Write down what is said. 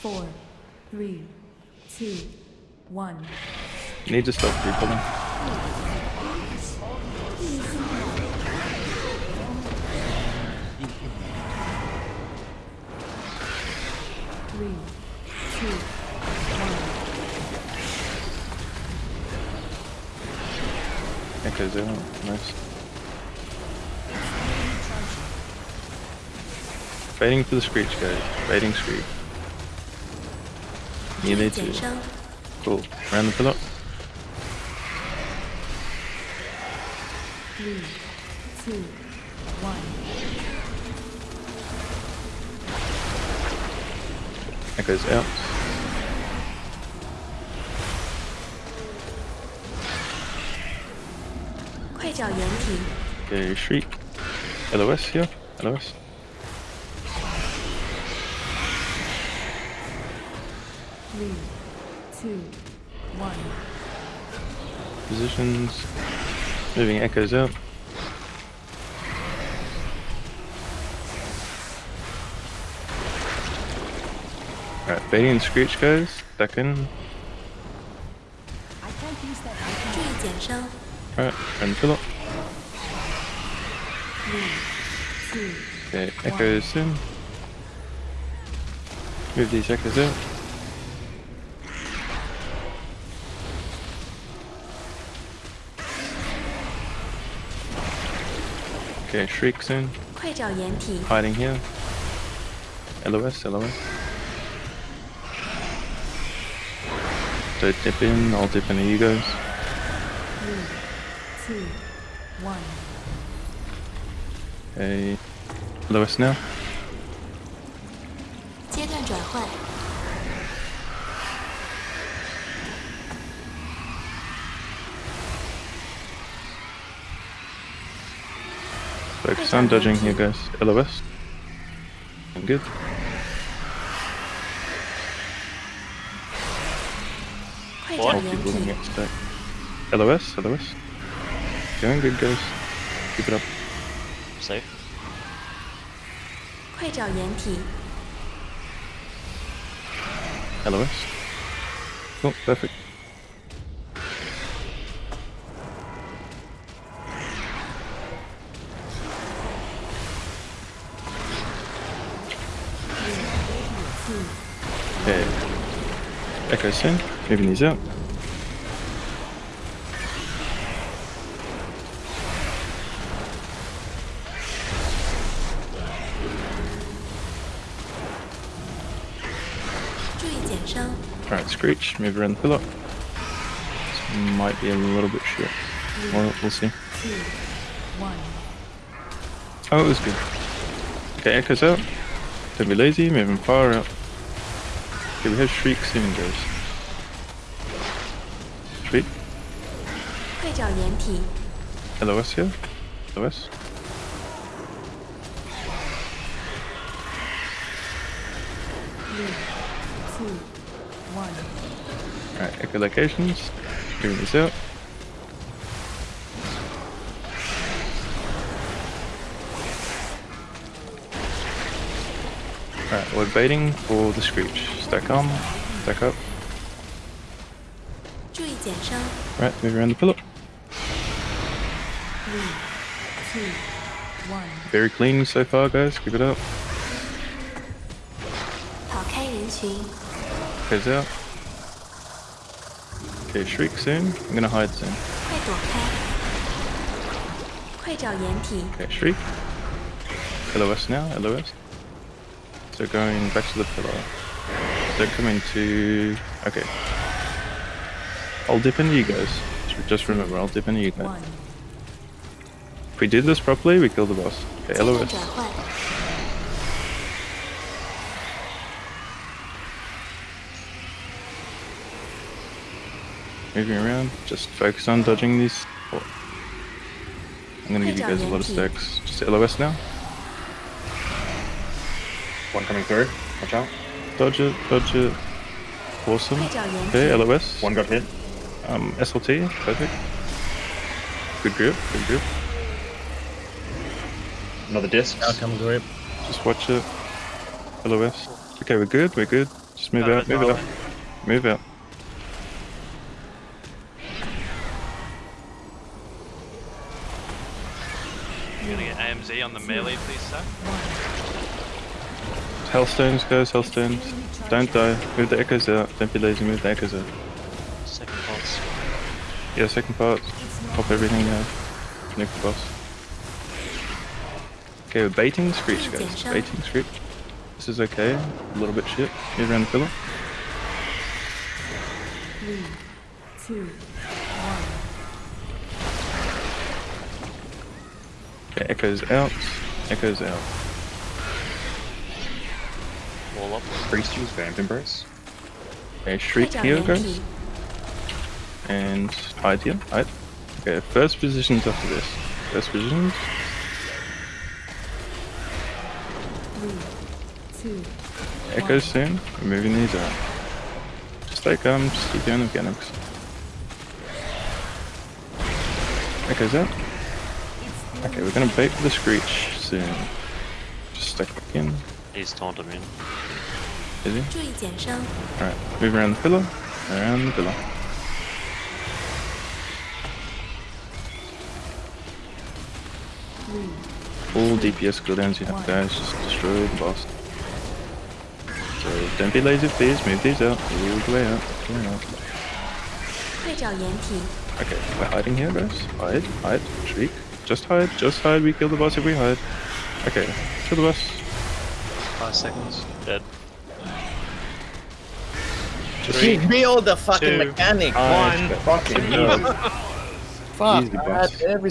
four, three, two, one. You need to stop repulling. Three, two, one. Nice. Waiting for the screech, guys. Waiting screech. You need to. Cool. Random the up. Three, two, one. That goes out. Okay, shriek. LOS here. LOS. Three, two, one. Positions. Moving echoes out. Alright, Betty and Screech goes. back in. Alright, and fill up. Okay, echoes in. Move these echoes out. Okay, shrieks in. 快找掩体， Hiding here. LOS, LOS. Don't dip in, I'll dip into you guys. three, two, one. Okay. LOS now. 阶段转换， Focus on dodging here guys. LOS. I'm good. 快找 I'll 掩 keep moving 体， it stack. LOS, LOS. Going good guys. Keep it up. Safe. 快找掩体， LOS. Cool, perfect. Echo sync, moving these up. Alright, Screech, move around the pillar. This might be a little bit short. We'll see. Oh, it was good. Okay, Echo's out. Don't be lazy, moving far out. Okay, we have shriek cylinders. Shriek? LOS here? LOS? Alright, echo echolocations. Doing this out. Alright, we're baiting for the Screech. Stack on, stack up. Right, move around the pillar. Three, two, one. Very clean so far, guys. Keep it up. Heads out. Okay, shriek soon. I'm gonna hide soon. Okay, shriek. LOS now, LOS. They're going back to the pillar. They're coming to... Okay. I'll dip into you guys. Just remember, I'll dip into you guys. If we did this properly, we kill the boss. Okay, LOS. Moving around, just focus on dodging these. Oh. I'm gonna give you guys a lot of stacks. Just LOS now. One coming through. Watch out. Dodge it, dodge it. Awesome. Okay, LOS. One got hit. Um, SLT, perfect. Good grip, good grip. Another disc. Outcome grip. Just watch it. LOS. Okay, we're good, we're good. Just move out, move out. Move out. I'm gonna get AMZ on the melee, please, sir. Healthstones, guys, Healthstones. Don't die. Move the echoes out. Don't be lazy, move the echoes out. Second boss. Yeah, second part. Pop everything out. Nick the boss. Okay, we're baiting the Screech, guys. Baiting Screech. This is okay. A little bit shit. Move around the pillar. Three, two, one. Okay, echoes out. Echoes out. All up. Priest use Phantom Brace. A Shriek here goes. And hide here. Hide. Okay, first positions after this. First positions. Two, Echo soon. Moving these out. Just like um, just keep doing mechanics. Echo's out. Okay, we're gonna bait for the Screech soon. Just stick back in. He's taunting me. Is he? Alright, move around the pillar. Around the pillar. All DPS cooldowns you have there is just destroyed the boss. So don't be lazy please, move these out, move the way out, all the way out. Okay, we're hiding here guys. Hide, hide, shriek. Just hide, just hide, we kill the boss if we hide. Okay, kill the boss. Five seconds, dead. Just Three. Build the fucking Two. mechanic. One. Fucking Good easy. job. Fuck Easy, that. Every